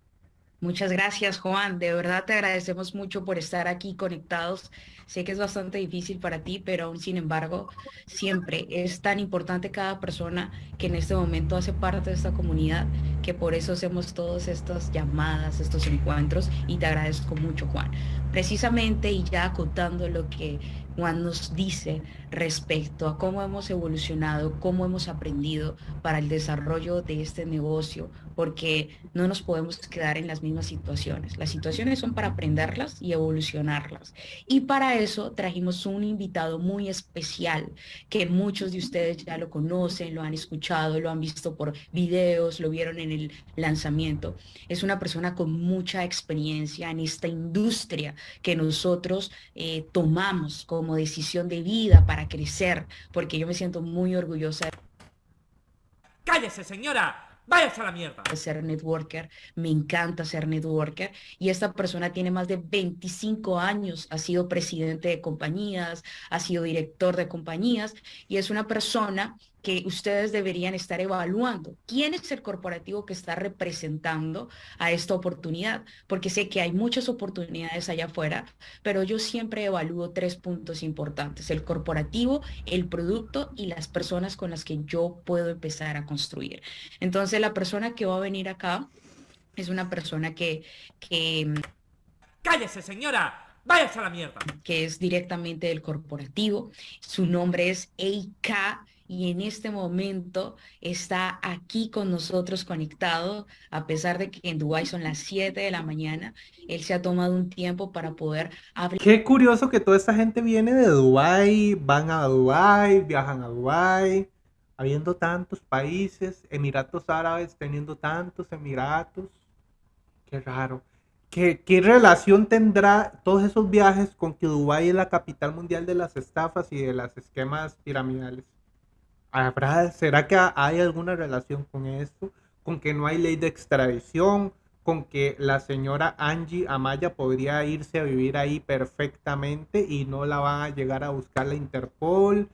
Muchas gracias, Juan. De verdad te agradecemos mucho por estar aquí conectados. Sé que es bastante difícil para ti, pero aún sin embargo, siempre es tan importante cada persona que en este momento hace parte de esta comunidad, que por eso hacemos todas estas llamadas, estos encuentros, y te agradezco mucho, Juan. Precisamente, y ya acotando lo que Juan nos dice respecto a cómo hemos evolucionado, cómo hemos aprendido para el desarrollo de este negocio, porque no nos podemos quedar en las mismas situaciones. Las situaciones son para aprenderlas y evolucionarlas. Y para eso trajimos un invitado muy especial que muchos de ustedes ya lo conocen, lo han escuchado, lo han visto por videos, lo vieron en el lanzamiento. Es una persona con mucha experiencia en esta industria que nosotros eh, tomamos como decisión de vida para crecer, porque yo me siento muy orgullosa. ¡Cállese, señora! ¡Váyase a la mierda! Ser networker, me encanta ser networker y esta persona tiene más de 25 años, ha sido presidente de compañías, ha sido director de compañías y es una persona que ustedes deberían estar evaluando. ¿Quién es el corporativo que está representando a esta oportunidad? Porque sé que hay muchas oportunidades allá afuera, pero yo siempre evalúo tres puntos importantes, el corporativo, el producto y las personas con las que yo puedo empezar a construir. Entonces, la persona que va a venir acá es una persona que... que ¡Cállese, señora! ¡Váyase a la mierda! Que es directamente del corporativo. Su nombre es Eika y en este momento está aquí con nosotros conectado, a pesar de que en Dubái son las 7 de la mañana, él se ha tomado un tiempo para poder hablar. Qué curioso que toda esta gente viene de Dubái, van a Dubái, viajan a Dubái, habiendo tantos países, Emiratos Árabes teniendo tantos Emiratos. Qué raro. ¿Qué, ¿Qué, relación tendrá todos esos viajes con que Dubái es la capital mundial de las estafas y de los esquemas piramidales? ¿Será que hay alguna relación con esto? ¿Con que no hay ley de extradición? ¿Con que la señora Angie Amaya podría irse a vivir ahí perfectamente y no la va a llegar a buscar la Interpol?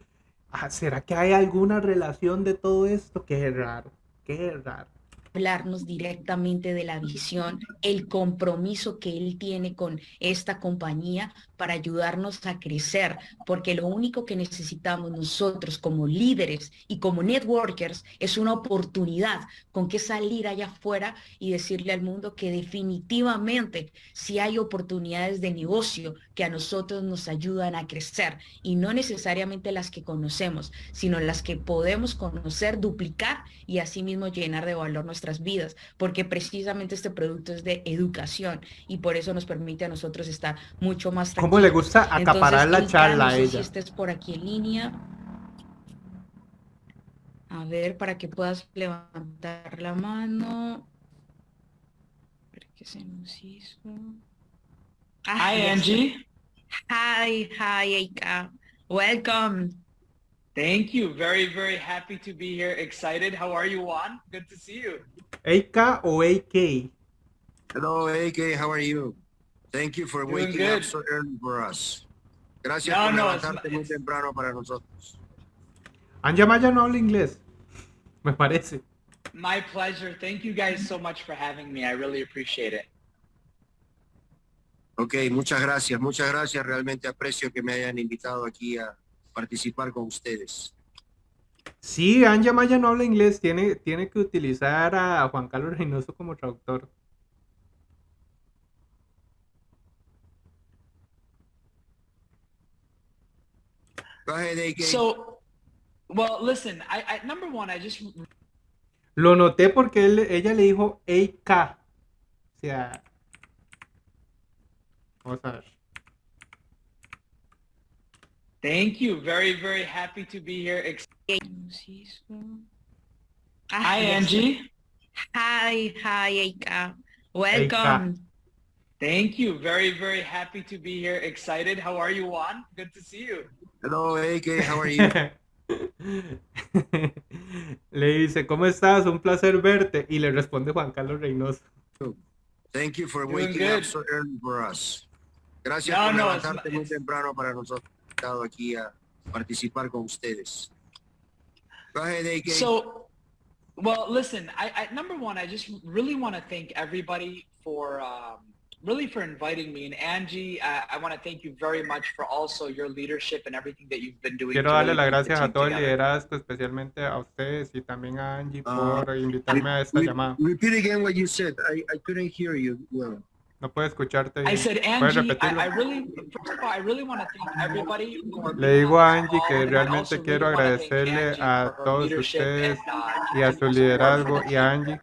Ah, ¿Será que hay alguna relación de todo esto? Qué raro, qué raro hablarnos directamente de la visión, el compromiso que él tiene con esta compañía para ayudarnos a crecer, porque lo único que necesitamos nosotros como líderes y como networkers es una oportunidad con que salir allá afuera y decirle al mundo que definitivamente si hay oportunidades de negocio que a nosotros nos ayudan a crecer y no necesariamente las que conocemos, sino las que podemos conocer, duplicar y asimismo llenar de valor nuestras vidas, porque precisamente este producto es de educación y por eso nos permite a nosotros estar mucho más ¿Cómo le gusta acaparar la charla a ella? Si estés por aquí en línea. A ver, para que puedas levantar la mano. ¿Qué se nos hizo? Hi, Angie. Hi, hi, Eika. Welcome. Thank you. Very, very happy to be here. Excited. How are you, Juan? Good to see you. AK o AK? Hello, AK. How are you? Thank you for Doing waking good. up so early for us. Gracias No, por no, levantarte not- muy temprano para nosotros. Anja Maya no habla inglés. Me parece. My pleasure. Thank you guys so much for having me. I really appreciate it. Ok, muchas gracias, muchas gracias. Realmente aprecio que me hayan invitado aquí a participar con ustedes. Sí, Anja Maya no habla inglés. Tiene, tiene que utilizar a Juan Carlos Reynoso como traductor. Go ahead, AK. So, well, listen, I, I number one, I just Lo noté porque él- ella le dijo AK. O sea. Vamos a thank you. Very, very happy to be here. Ex- Ah, Hi. Angie. Hi, hi, Eika. Welcome. Thank you. Very, very happy to be here. Excited. How are you, Juan? Good to see you. Hello, AK. How are you? (laughs) le dice, ¿cómo estás? Un placer verte. Y le responde Juan Carlos Reynoso. Thank you for Doing waking good. up so early for us. Gracias No, por no, levantarte not- muy temprano para nosotros. Estado aquí a participar con ustedes. Go ahead, AK. So, well, listen, I, I number one, I just really want to thank everybody for um, really for inviting me. And Angie, uh, I want to thank you very much for also your leadership and everything that you've been doing. Quiero darle las gracias a team todo el liderazgo, especialmente a ustedes y también a Angie Ah, por invitarme a esta Re- llamada. Repeat again what you said. I, I couldn't hear you well. No puedo escucharte I bien. said, ¿Puedes Angie, repetirlo? I, I really, first of all, I really want to thank everybody. for Le digo a Angie que I realmente quiero really agradecerle a todos ustedes and, uh, y a su liderazgo y a Angie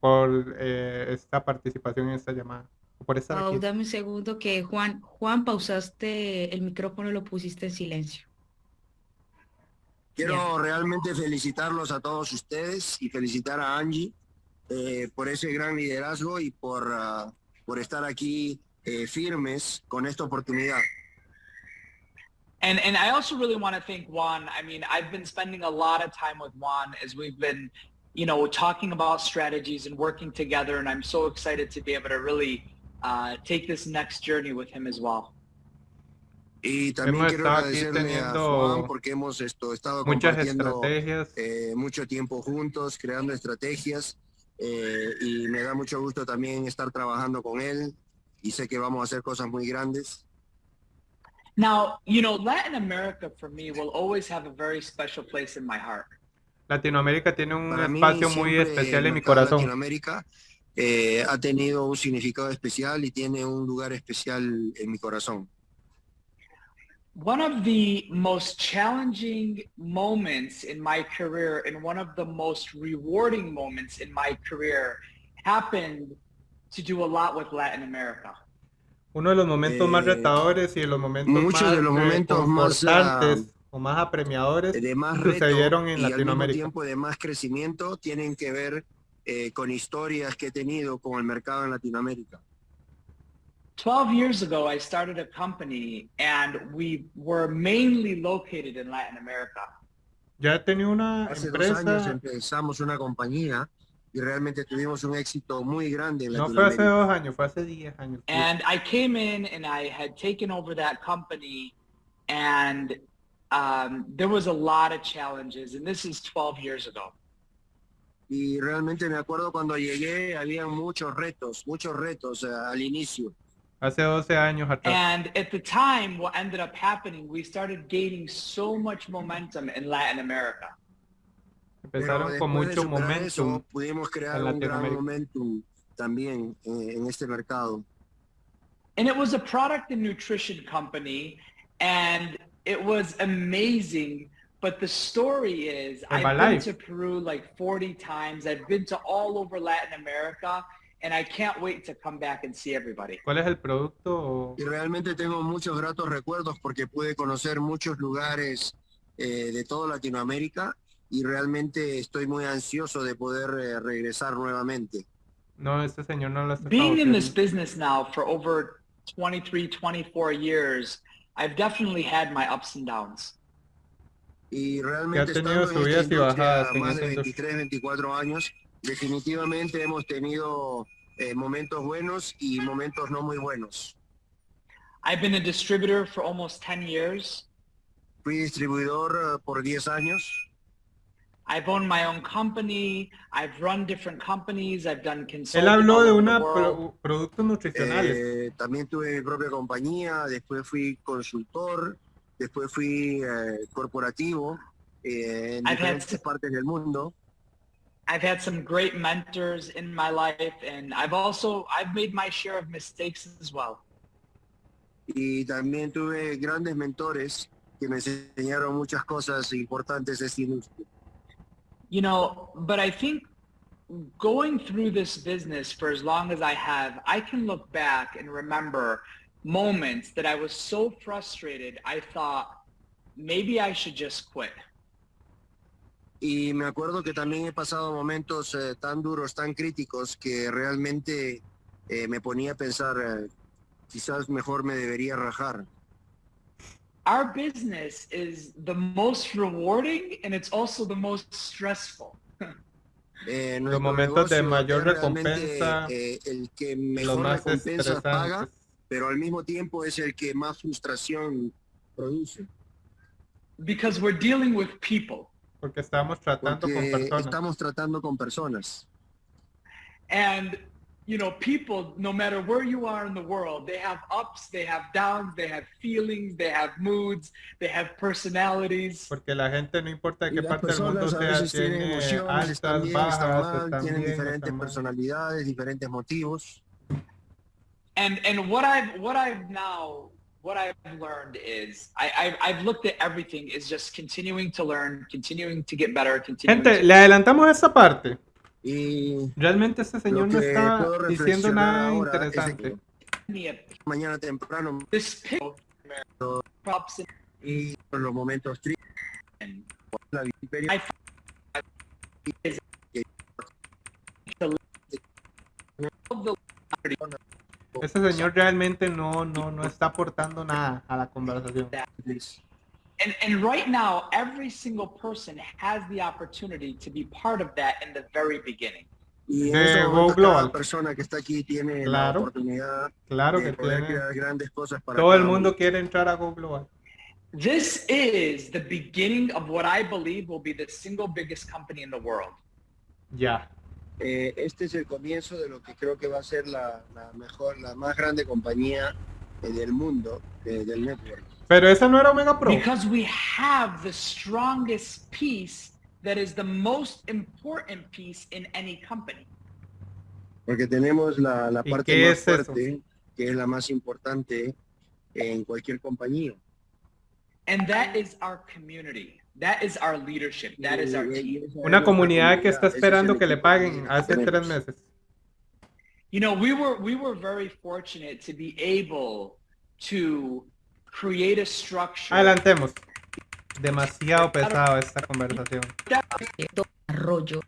por eh, esta participación en esta llamada. Por estar Pau, aquí. dame un segundo que Juan, Juan, pausaste el micrófono, lo pusiste en silencio. Quiero realmente felicitarlos a todos ustedes y felicitar a Angie eh, por ese gran liderazgo y por, ah, por estar aquí eh, firmes con esta oportunidad. And and I also really want to thank Juan. I mean, I've been spending a lot of time with Juan as we've been, you know, talking about strategies and working together. And I'm so excited to be able to really uh, take this next journey with him as well. Y también Hemos quiero agradecerle a Juan porque hemos esto, estado Muchas compartiendo eh, mucho tiempo juntos, creando estrategias eh, y me da mucho gusto también estar trabajando con él y sé que vamos a hacer cosas muy grandes. Now, you know, Latin America for me will always have a very special place in my heart. Latinoamérica tiene un Para espacio muy especial en mi corazón. Latinoamérica eh, ha tenido un significado especial y tiene un lugar especial en mi corazón. One of the most challenging moments in my career and one of the most rewarding moments in my career happened to do a lot with Latin America. Uno de los momentos más Eh, retadores y de los momentos muchos más de los eh, momentos más, confortantes o más apremiadores De más reto sucedieron en y al mismo Latinoamérica. tiempo de más crecimiento tienen que ver eh, con historias que he tenido con el mercado en Latinoamérica. 12 years ago, I started a company and we were mainly located in Latin America. Ya he tenido una Hace dos años empezamos una compañía y realmente tuvimos un éxito muy grande en no fue hace dos años, fue hace 10 años. And I came in and I had taken over that company and um, there was a lot of challenges and this is 12 years ago. Y realmente me acuerdo cuando llegué, había muchos retos, muchos retos eh, al inicio. Hace 12 años atrás. And at the time, what ended up happening, we started gaining so much momentum in Latin America. Pero Empezaron con después de mucho superar eso, momentum. pudimos crear en un gran Latinoamérica. momentum también eh, en este mercado. And it was a product and nutrition company and it was amazing. But the story is I've been to Peru like 40 times. I've been to all over Latin America and I can't wait to come back and see everybody. ¿Cuál es el producto? Y realmente tengo muchos gratos recuerdos porque pude conocer muchos lugares eh, de toda Latinoamérica y realmente estoy muy ansioso de poder eh, regresar nuevamente. No, este señor no lo está Being in this business now for over 23, 24 years, I've definitely had my ups and downs. Y realmente que ha tenido subidas y bajadas más de 23, 24 años, definitivamente hemos tenido eh, momentos buenos y momentos no muy buenos. I've been a distributor for almost 10 years. Fui distribuidor uh, por 10 años. I've owned my own company. I've run different companies. I've done consulting. Él habló de una pro productos nutricionales. Eh, también tuve mi propia compañía. Después fui consultor. Después fui eh, corporativo eh, en I've diferentes partes del mundo. I've had some great mentors in my life, and I've also I've made my share of mistakes as well. Y también tuve grandes mentores que me enseñaron muchas cosas importantes de esta industria. You know, but I think going through this business for as long as I have, I can look back and remember moments that I was so frustrated, I thought maybe I should just quit. Y me acuerdo que también he pasado momentos eh, tan duros, tan críticos, que realmente eh, me ponía a pensar, eh, quizás mejor me debería rajar. Our business is the most rewarding and it's also the most stressful. (laughs) Eh, los momentos de mayor recompensa, eh, el que mejor más recompensa paga, pero al mismo tiempo es el que más frustración produce. Because we're dealing with people. Porque estamos tratando Porque con personas. Estamos tratando con personas. And you know, people, no matter where you are in the world, they have ups, they have downs, they have feelings, they have moods, they have personalities. Porque la gente no importa qué parte del mundo sea, tiene altas, también, bajas, mal, están tienen bien, diferentes personalidades, diferentes motivos. And and what I've what I've now what I've learned is I, I've, I've looked at everything is just continuing to learn, continuing to get better, continuing. Gente, le adelantamos esa parte. Y Realmente este señor no está diciendo nada interesante. mañana temprano y los momentos tristes Ese señor realmente no, no, no está aportando nada a la conversación. And, and right now, every single person has the opportunity to be part of that in the very beginning. Y de Go Global. persona que está aquí tiene claro, la oportunidad claro de que poder tiene. crear grandes cosas para Todo el mundo quiere entrar a Go Global. This is the beginning of what I believe will be the single biggest company in the world. Ya. Eh, este es el comienzo de lo que creo que va a ser la, la mejor, la más grande compañía eh, del mundo eh, del network. Pero esa no era Omega Pro. Because we have the strongest piece that is the most important piece in any company. Porque tenemos la, la parte más es fuerte, eso? que es la más importante en cualquier compañía. And that is our community. That is our leadership. That is our team. Una comunidad que está esperando que le paguen hace tres meses. You know, we were we were very fortunate to be able to create a structure. Adelantemos. Demasiado pesado esta conversación. Arroyo.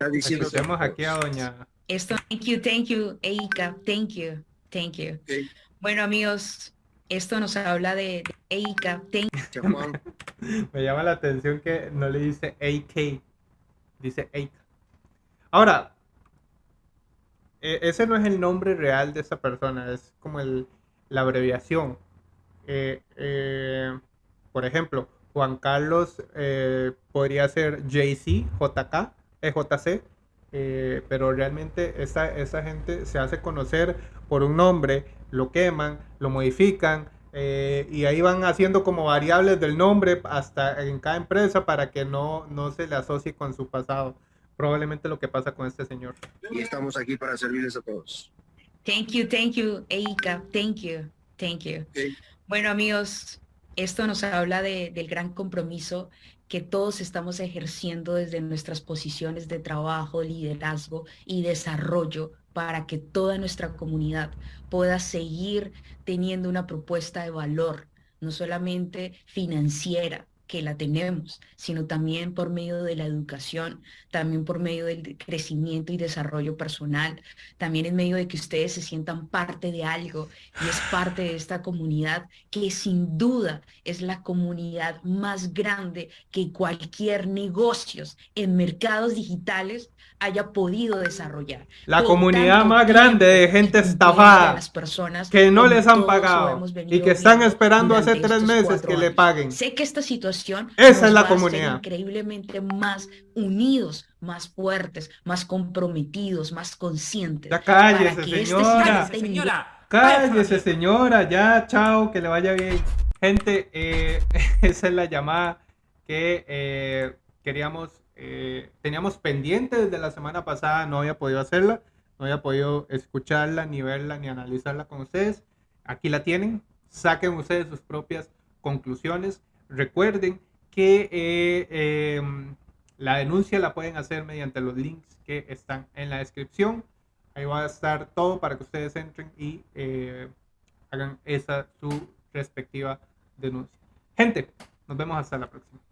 Escuchemos aquí a doña. Esto, thank you, thank you, Eika, thank you, thank you. Bueno, amigos, esto nos habla de, de Eika. (laughs) Me llama la atención que no le dice AK, dice Eika. Ahora, e, ese no es el nombre real de esa persona, es como el, la abreviación. Eh, eh, por ejemplo, Juan Carlos eh, podría ser JC, JK, EJC, pero realmente esa, esa gente se hace conocer por un nombre, lo queman, lo modifican, y ahí van haciendo como variables del nombre hasta en cada empresa para que no, no se le asocie con su pasado. Probablemente lo que pasa con este señor. Y estamos aquí para servirles a todos. Thank you, thank you, Eika. Thank you, thank you. Bueno, amigos, esto nos habla del gran compromiso que todos estamos ejerciendo desde nuestras posiciones de trabajo, liderazgo y desarrollo para que toda nuestra comunidad pueda seguir teniendo una propuesta de valor, no solamente financiera, que la tenemos, sino también por medio de la educación, también por medio del crecimiento y desarrollo personal, también en medio de que ustedes se sientan parte de algo y es parte de esta comunidad que sin duda es la comunidad más grande que cualquier negocios en mercados digitales haya podido desarrollar. La comunidad más grande de gente estafada, las personas que no les han pagado y que están esperando hace tres meses que le paguen. Sé que esta situación esa es la comunidad increíblemente más unidos, más fuertes, más comprometidos, más conscientes. Ya cállese, este señora. señora. Cállese, señora. Ya, chao, que le vaya bien. Gente, eh, (laughs) esa es la llamada que eh, queríamos eh, teníamos pendiente desde la semana pasada, no había podido hacerla, no había podido escucharla, ni verla, ni analizarla con ustedes. Aquí la tienen, saquen ustedes sus propias conclusiones. Recuerden que eh, em, la denuncia la pueden hacer mediante los links que están en la descripción. Ahí va a estar todo para que ustedes entren y eh, hagan esa su respectiva denuncia. Gente, nos vemos hasta la próxima.